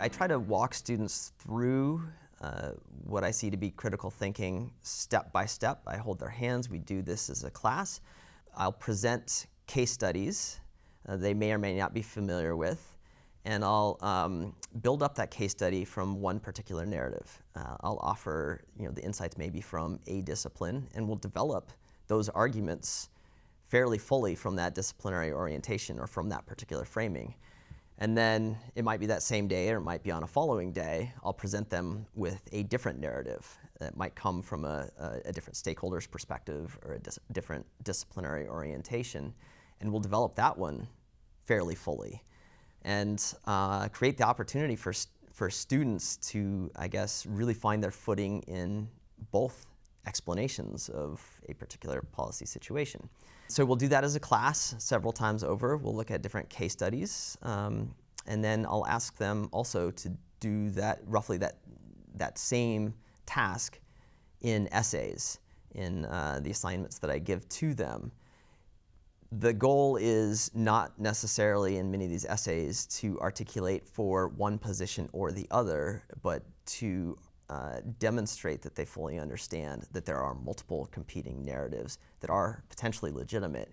I try to walk students through uh, what I see to be critical thinking step by step. I hold their hands, we do this as a class. I'll present case studies uh, they may or may not be familiar with, and I'll um, build up that case study from one particular narrative. Uh, I'll offer you know, the insights maybe from a discipline, and we'll develop those arguments fairly fully from that disciplinary orientation or from that particular framing. And then it might be that same day or it might be on a following day, I'll present them with a different narrative that might come from a, a, a different stakeholder's perspective or a dis different disciplinary orientation. And we'll develop that one fairly fully and uh, create the opportunity for, for students to, I guess, really find their footing in both explanations of a particular policy situation. So we'll do that as a class several times over. We'll look at different case studies, um, and then I'll ask them also to do that roughly that that same task in essays in uh, the assignments that I give to them. The goal is not necessarily in many of these essays to articulate for one position or the other, but to uh, demonstrate that they fully understand that there are multiple competing narratives that are potentially legitimate.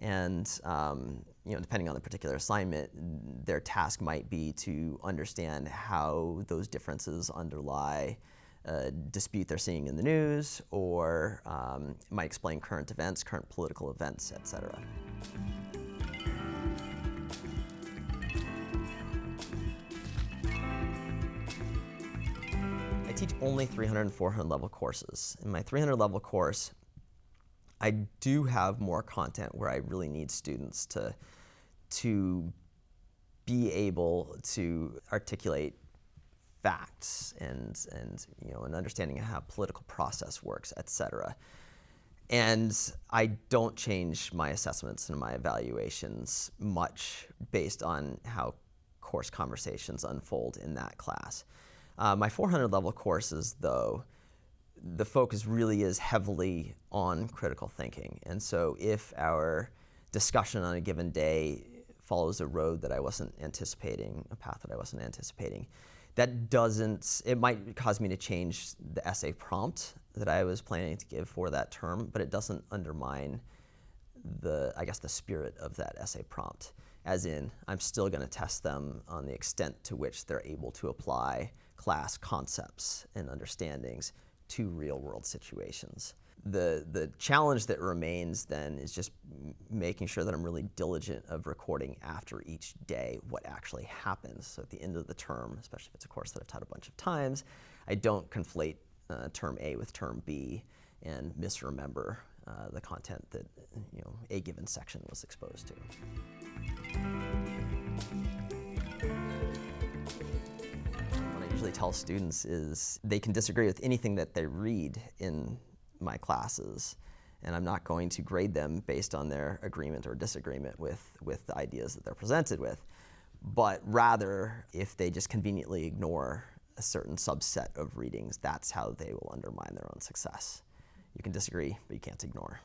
And um, you know, depending on the particular assignment, their task might be to understand how those differences underlie a dispute they're seeing in the news, or um, might explain current events, current political events, et cetera. Teach only 300 and 400 level courses. In my 300 level course, I do have more content where I really need students to, to be able to articulate facts and, and you know, an understanding of how political process works, et cetera. And I don't change my assessments and my evaluations much based on how course conversations unfold in that class. Uh, my 400 level courses, though, the focus really is heavily on critical thinking. And so if our discussion on a given day follows a road that I wasn't anticipating, a path that I wasn't anticipating, that doesn't, it might cause me to change the essay prompt that I was planning to give for that term, but it doesn't undermine the, I guess, the spirit of that essay prompt. As in, I'm still going to test them on the extent to which they're able to apply class concepts and understandings to real world situations. The, the challenge that remains then is just making sure that I'm really diligent of recording after each day what actually happens. So at the end of the term, especially if it's a course that I've taught a bunch of times, I don't conflate uh, term A with term B and misremember uh, the content that you know a given section was exposed to. Usually tell students is they can disagree with anything that they read in my classes and I'm not going to grade them based on their agreement or disagreement with, with the ideas that they're presented with, but rather if they just conveniently ignore a certain subset of readings, that's how they will undermine their own success. You can disagree, but you can't ignore.